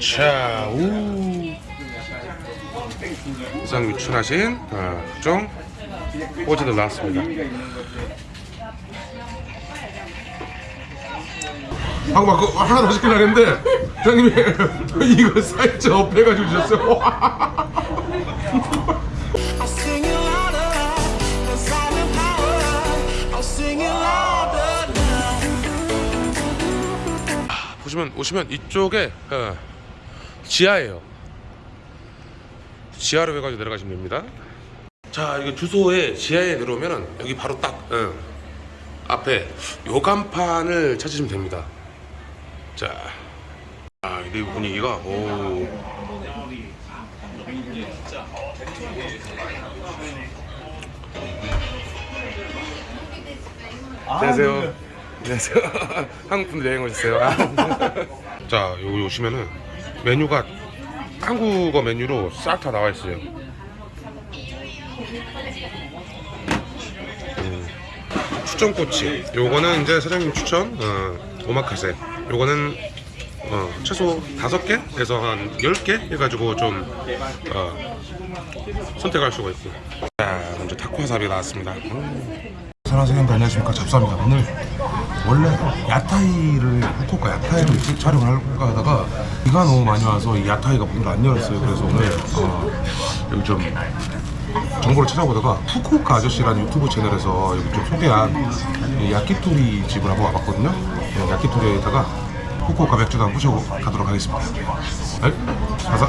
자, 우. 이상 유출하신 어, 각종 꼬지들 나왔습니다. 방금 막 그거 하나 더 시키려고 했는데 형님이 이거 살짝 업해가지고 주셨어요. Now. 보시면 오시면 이쪽에 어, 지하예요. 지하로 해가지고 내려가시면 됩니다. 자, 이거 주소에 지하에 내려오면은 여기 바로 딱 어, 앞에 요 간판을 찾으시면 됩니다. 자, 아, 이 분위기가 오. 안녕하세요. 안녕하세요. 한국 분들 여행 오셨어요. 자, 여기 오시면은 메뉴가 한국어 메뉴로 싹 다 나와 있어요. 음, 추천 꼬치. 요거는 이제 사장님 추천 어, 오마카세. 요거는 어, 최소 다섯 개에서 한열개 해가지고 좀 어, 선택할 수가 있고. 자, 먼저 타코와사비 나왔습니다. 음. 선생님들 안녕하십니까 잡사입니다 오늘 원래 야타이를 후쿠오카 야타이를 찍- 촬영을 할까 하다가 비가 너무 많이 와서 이 야타이가 문을 안 열었어요. 그래서 오늘 어, 여기 좀 정보를 찾아보다가 후쿠오카 아저씨라는 유튜브 채널에서 여기 좀 소개한 이 야키토리 집을 한번 와봤거든요. 네, 야키토리에다가 후쿠오카 맥주도 한번 모셔가도록 하겠습니다. 네? 가자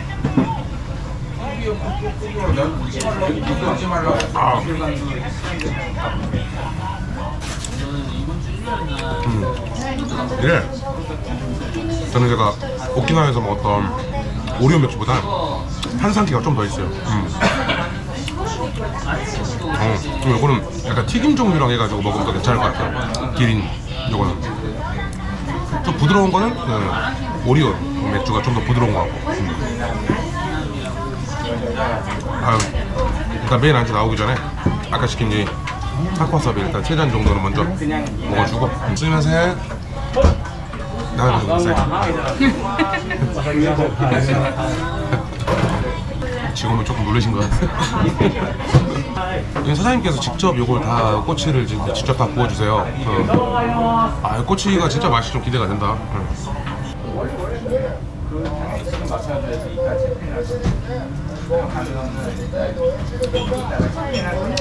음. 예. 저는 제가 오키나와에서 먹었던 오리오 맥주보다 탄산기가 좀 더 있어요. 음. 어, 그리고 이거는 약간 튀김 종류랑 해가지고 먹으면 더 괜찮을 것 같아요. 기린 이거는 좀 부드러운 거는 그 오리오 맥주가 좀 더 부드러운 것 같고. 음. 아유, 일단 메인 안주 나오기 전에 아까 시킨 이 타코와사비 일단 세잔 정도는 먼저 먹어주고. 쓰면서 나가는 거세요 지금은 조금 놀라신 것 같아요. 사장님께서 직접 요걸 다 꼬치를 직접 다 구워주세요. 그, 아 꼬치가 진짜 맛이 좀 기대가 된다. 응.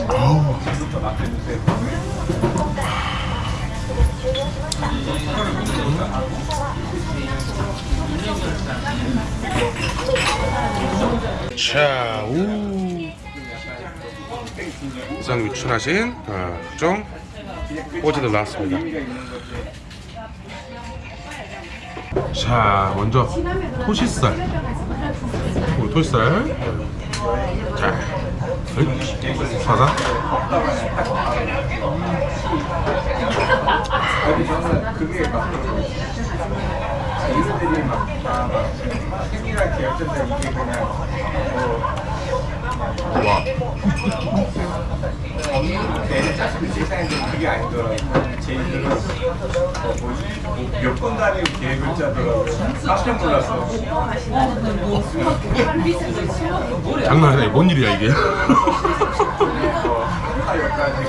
아우. 자, 우. 이상 유출하신 어, 각종 꼬지들 나왔습니다. 자, 먼저 토시살. 토시살. 자, 어이, 사자. 와. 그게 아니더라고요. 제 이름은 몇번 단위 계획을 짜더라고요. 깜짝 놀랐어. 장난 아니야. 뭔 일이야, 이게?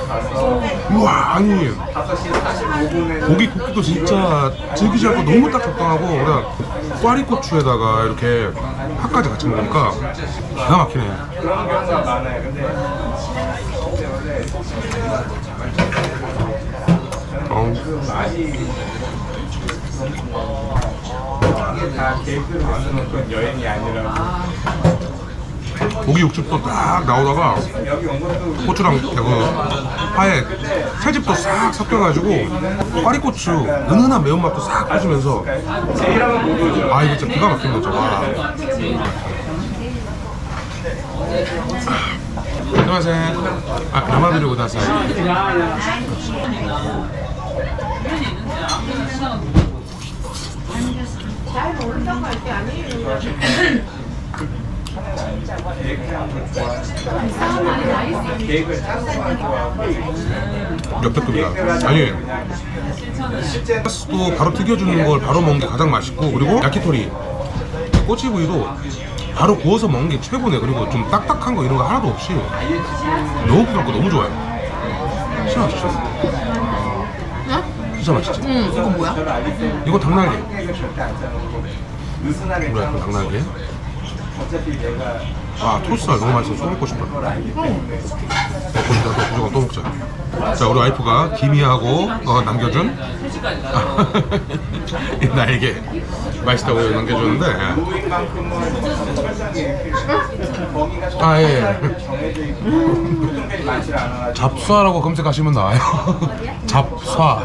가서 우와, 아니. 5시 45분에 고기 굽기도 진짜 즐기지 않고 너무 딱 적당하고 그냥 꽈리고추에다가 이렇게 팥까지 같이 먹으니까 기가 막히네 그런 경우가 많아요. 근데 때문에 고기 육즙도 딱 나오다가 고추랑 그 파에 살집도 싹 섞여가지고 꽈리고추 은은한 매운맛도 싹 오죠. 아 이거 진짜 기가 막힌 거죠 와. 안녕하세요 아 야마비를 오다사이 거 좋아하고 역대급이다 아니 또 바로 튀겨주는 걸 바로 먹는 게 가장 맛있고 그리고 야키토리. 꼬치구이도 바로 구워서 먹는 게 최고네. 그리고 좀 딱딱한 거 이런 거 하나도 없이. 너무 부드럽고 너무 좋아요. 맛있죠 진짜 맛있지? 음, 이거 뭐야? 이거 당나귀. 그래, 당나귀. 어차피 내가 아 토스가 너무 맛있어서 또 먹고 때문에 먹고 싶다 또 무조건 또 먹자 자 우리 와이프가 김이하고 어, 남겨준 나에게 맛있다고 남겨줬는데 아 예. 많지 않아가지고 잡사라고 검색하시면 나와요. 잡사.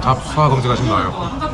잡사 검색하시면 나와요.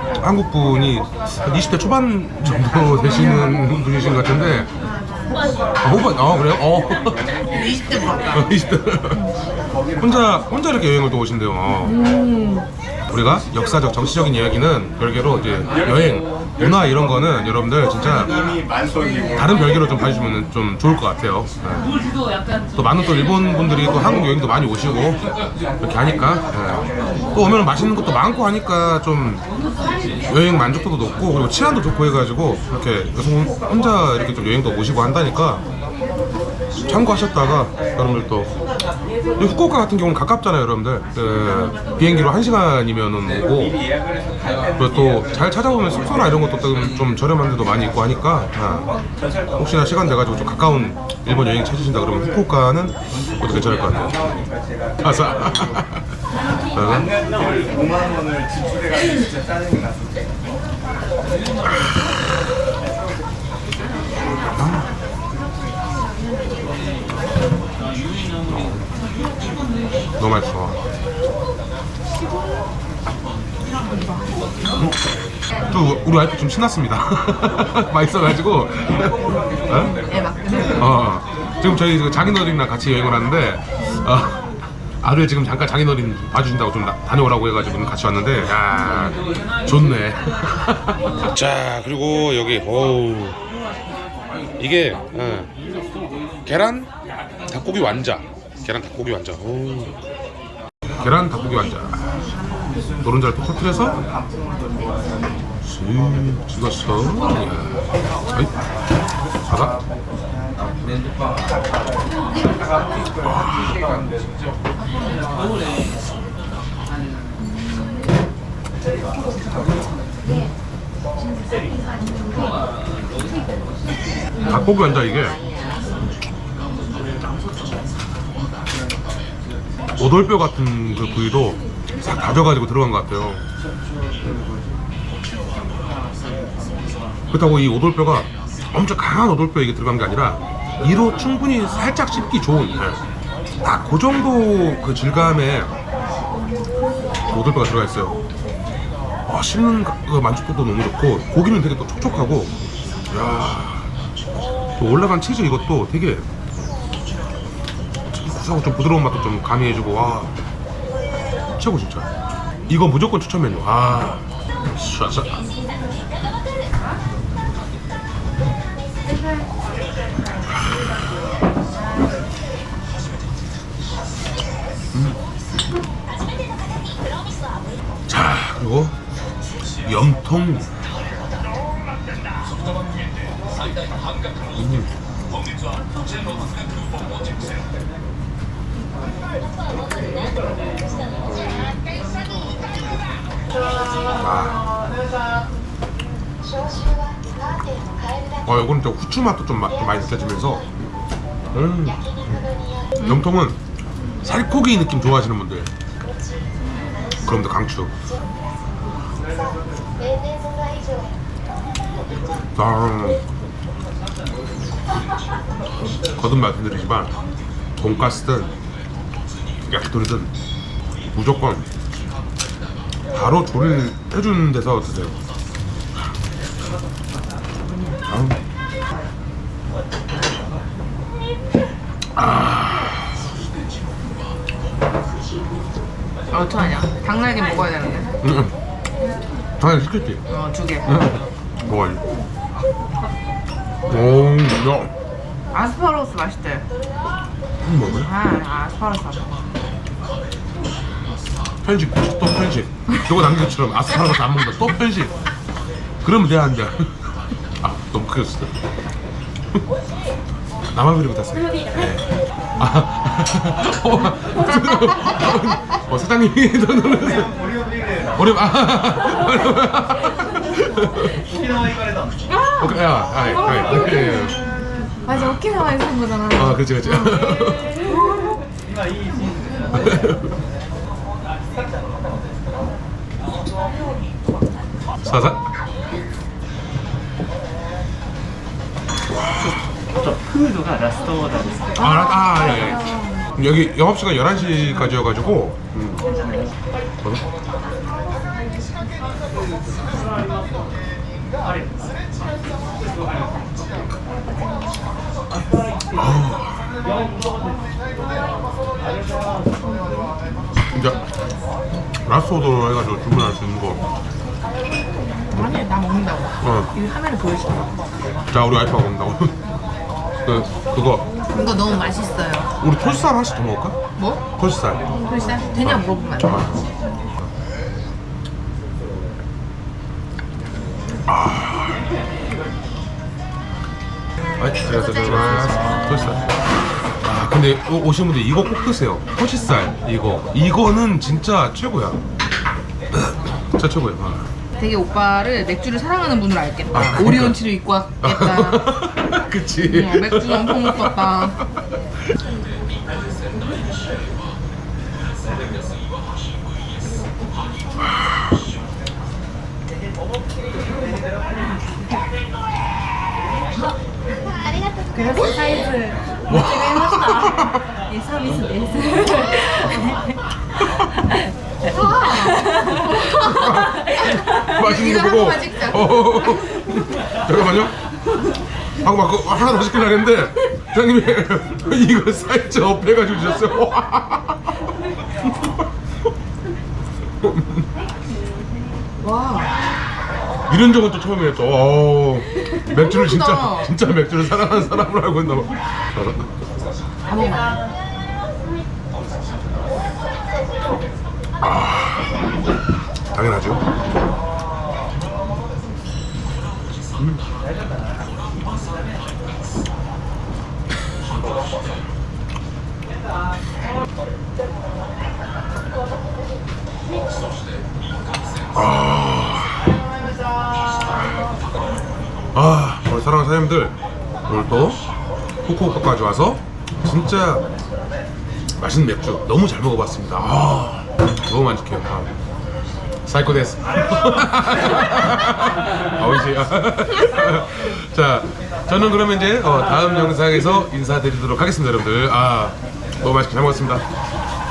한국 분이 한 20대 초반 정도 되시는 분이신 것 같은데. 아, 후반, 아 그래요? 어. 20대 맞다. 어, 20대. 혼자 혼자 이렇게 여행을 또 오신대요. 어. 우리가 역사적 정치적인 이야기는 별개로 이제 여행 문화 이런 거는 여러분들 진짜 다른 별개로 좀 봐주시면 좀 좋을 것 같아요. 네. 또 많은 또 일본 분들이 또 한국 여행도 많이 오시고 이렇게 하니까 네. 또 오면 맛있는 것도 많고 하니까 좀 여행 만족도도 높고 그리고 치안도 좋고 해가지고 이렇게 여성 혼자 이렇게 좀 여행도 오시고 한다니까 참고하셨다가 여러분들 또이 후쿠오카 같은 경우는 가깝잖아요 여러분들. 그 비행기로 1시간이면은 오고 그리고 또 잘 찾아보면 숙소나 이런 것도 좀, 좀 저렴한 데도 많이 있고 하니까 아, 혹시나 시간 돼가지고 좀 가까운 일본 여행 찾으신다 그러면 후쿠오카는 그것도 괜찮을 것 같아요. 때니까 제가 가사 어? 안면을 5만 원을 지출해가지고 진짜 짜증이 났었어 너무 맛있어. 음? 또 우리 와이프 좀 신났습니다. 맛있어가지고. 막. 어, 지금 저희 그 장인어른이랑 같이 여행을 하는데 어, 아들 지금 잠깐 장인어른 봐주신다고 좀 나- 다녀오라고 해가지고 같이 왔는데 야 좋네. 자 그리고 여기 어우. 이게 어, 계란 닭고기 완자 계란 닭고기 완자. 어우. 계란 닭고기 완자. 노른자를 톡 터뜨려서? 쓱. 아이 바다 닭고기 완자 이게 오돌뼈 같은 그 부위도 싹 다져가지고 들어간 것 같아요. 그렇다고 이 오돌뼈가 엄청 강한 오돌뼈 이게 들어간 게 아니라 이로 충분히 살짝 씹기 좋은 딱그 정도 그 질감의 오돌뼈가 들어가 있어요. 아, 씹는 그 만족도도 너무 좋고 고기는 되게 또 촉촉하고 야, 또 올라간 치즈 이것도 되게 바삭바삭하고 좀 부드러운 맛도 좀 가미해주고 와. 최고 진짜. 이거 무조건 추천 메뉴. 아. 샤샤 음. 자 그리고 염통. 음. 어, 이거는 좀 후추 맛도 좀, 마- 좀 많이 느껴지면서. 음. 염통은 살코기 느낌 좋아하시는 분들. 그럼 더 강추. 아, 거듭 말씀드리지만 돈가스든 야키토리든 무조건 바로 조리를 해주는 데서 드세요 아. 아, 어떡하냐. 닭날개 먹어야 되는데. 응, 응. 당연히 시켰지 어, 두 개. 응. 먹어야지 오, 야 아스파라거스 맛있대. 음, 먹어요? 아, 아스파라거스 맛있대. 편식 또 편식. 저거 남긴 것처럼 아스파라거스 안 먹는다. 또 편식. 그러면 돼야 한다. 아 너무 크게 썼어. 나만 그리고 탔어요. 네. 아, 어, 어, 사장님이 더 놀랐어요. 어려 아. 오케이 야 아이 아이 예, 예. 맞아, 오키나와에서 한 거잖아. 아 그렇지 그렇지 사사? 저 푸드가 라스토어다 아, 아, 아, 예, 예. 여기 영업시간 11시까지여가지고 음. 아. 진짜 오더로 해가지고 주문할 수 있는 거 아니, 나 먹는다고. 어. 이 화면을 보여줘. 자 우리 와이프가 먹는다고 그, 그거 이거 너무 맛있어요. 우리 톨살 하나씩 더 먹을까? 뭐? 톨살 글쎄, 되냐 물어보면 안 돼. 아, 톨살 아 근데 오- 오신 분들 이거 꼭 드세요 토시살 이거 이거는 진짜 최고야 진짜 최고야 아. 되게 오빠를 맥주를 사랑하는 분으로 알겠다. 아, 그러니까. 오리온치를 입고 왔겠다. 그치 어, 맥주 엄청 먹었다. 맛있는 이거 거한 보고 번만 찍자. 어, 잠깐만요 하고 막 그거 하나 더 시키려고 했는데 사장님이 이거 살짝 업해가지고 주셨어요 와. 이런 적은 또 처음이에요 또 어, 맥주를 진짜. 진짜 맥주를 사랑하는 사람을 알고 있나 봐다 먹어. 당연하죠 음. 아, 우리 사랑하는 사장님들 오늘 또 후쿠오카까지 와서 진짜 맛있는 맥주 너무 잘 먹어봤습니다. 아, 너무 만족해요. 아. 最高です. あ, おいしい. 자, 저는 그러면 이제 어, 다음 영상에서 인사드리도록 하겠습니다, 여러분들. 아, 너무 맛있게 잘 먹었습니다.